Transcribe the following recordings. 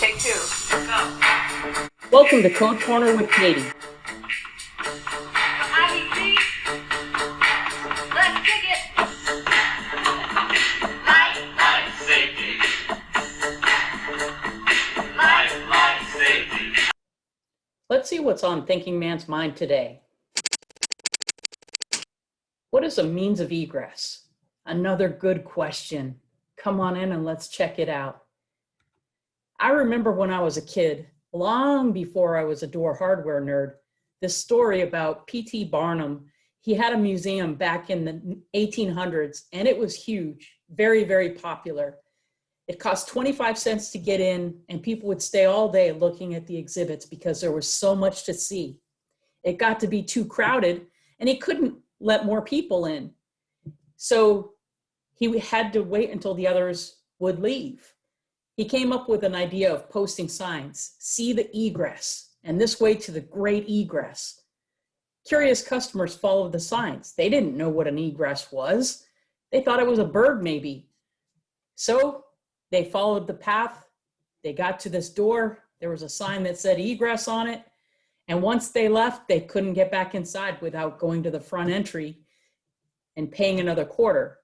Take two. Go. Welcome to Code Corner with Katie. Let's kick it. Life, Life safety. life, Life safety. Let's see what's on Thinking Man's mind today. What is a means of egress? Another good question. Come on in and let's check it out. I remember when I was a kid, long before I was a door hardware nerd, this story about P.T. Barnum. He had a museum back in the 1800s and it was huge, very, very popular. It cost 25 cents to get in and people would stay all day looking at the exhibits because there was so much to see. It got to be too crowded and he couldn't let more people in. So he had to wait until the others would leave. He came up with an idea of posting signs, see the egress, and this way to the great egress. Curious customers followed the signs. They didn't know what an egress was. They thought it was a bird maybe. So they followed the path. They got to this door. There was a sign that said egress on it. And once they left, they couldn't get back inside without going to the front entry and paying another quarter.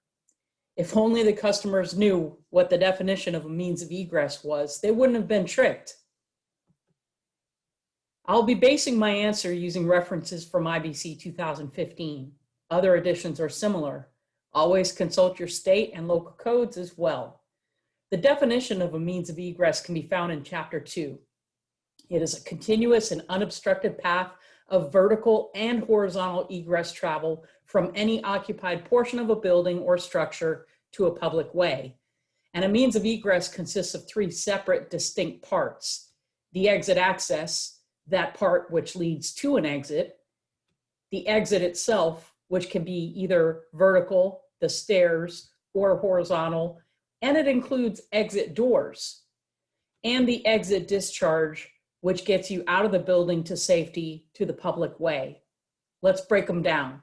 If only the customers knew what the definition of a means of egress was, they wouldn't have been tricked. I'll be basing my answer using references from IBC 2015. Other editions are similar. Always consult your state and local codes as well. The definition of a means of egress can be found in chapter two. It is a continuous and unobstructed path of vertical and horizontal egress travel from any occupied portion of a building or structure to a public way. And a means of egress consists of three separate distinct parts. The exit access, that part which leads to an exit, the exit itself, which can be either vertical, the stairs, or horizontal, and it includes exit doors, and the exit discharge, which gets you out of the building to safety to the public way. Let's break them down.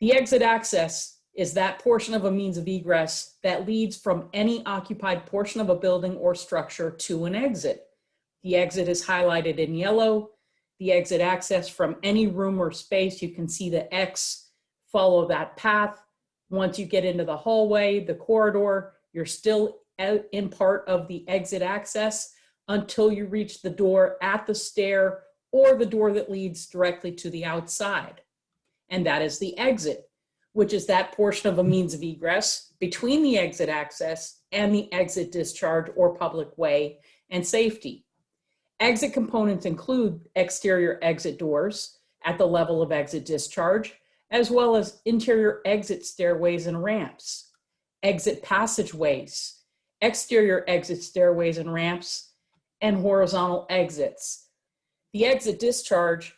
The exit access is that portion of a means of egress that leads from any occupied portion of a building or structure to an exit. The exit is highlighted in yellow. The exit access from any room or space, you can see the X, follow that path. Once you get into the hallway, the corridor, you're still in part of the exit access until you reach the door at the stair or the door that leads directly to the outside. And that is the exit, which is that portion of a means of egress between the exit access and the exit discharge or public way and safety. Exit components include exterior exit doors at the level of exit discharge, as well as interior exit stairways and ramps, exit passageways, exterior exit stairways and ramps, and horizontal exits. The exit discharge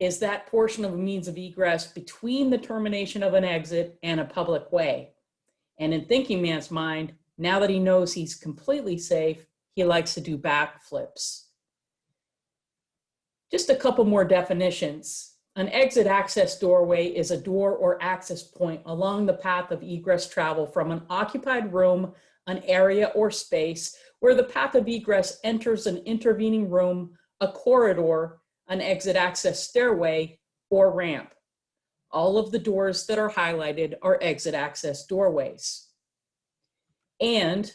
is that portion of a means of egress between the termination of an exit and a public way. And in Thinking Man's mind, now that he knows he's completely safe, he likes to do backflips. Just a couple more definitions. An exit access doorway is a door or access point along the path of egress travel from an occupied room, an area or space where the path of egress enters an intervening room, a corridor, an exit access stairway, or ramp. All of the doors that are highlighted are exit access doorways. And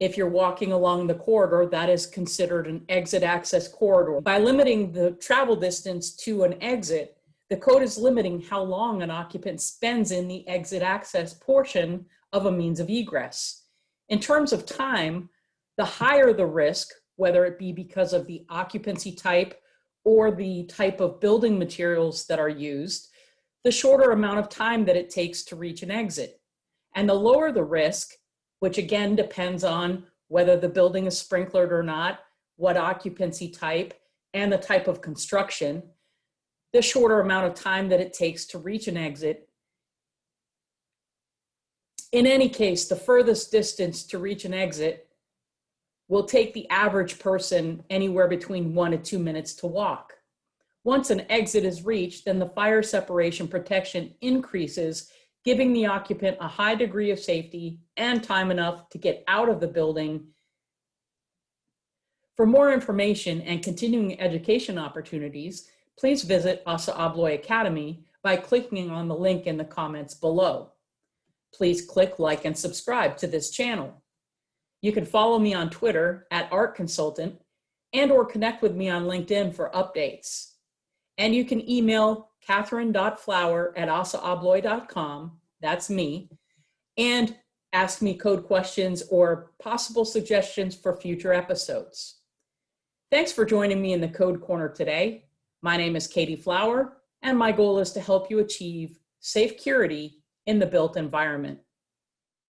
if you're walking along the corridor, that is considered an exit access corridor. By limiting the travel distance to an exit, the code is limiting how long an occupant spends in the exit access portion of a means of egress. In terms of time, the higher the risk, whether it be because of the occupancy type or the type of building materials that are used, the shorter amount of time that it takes to reach an exit. And the lower the risk, which again depends on whether the building is sprinklered or not, what occupancy type, and the type of construction, the shorter amount of time that it takes to reach an exit. In any case, the furthest distance to reach an exit will take the average person anywhere between one to two minutes to walk. Once an exit is reached, then the fire separation protection increases giving the occupant a high degree of safety and time enough to get out of the building For more information and continuing education opportunities, please visit ASSA ABLOY Academy by clicking on the link in the comments below. Please click like and subscribe to this channel. You can follow me on Twitter at Art Consultant and or connect with me on LinkedIn for updates. And you can email catherine.flower at assaabloy.com, that's me, and ask me code questions or possible suggestions for future episodes. Thanks for joining me in the Code Corner today. My name is Katie Flower, and my goal is to help you achieve safe curity in the built environment.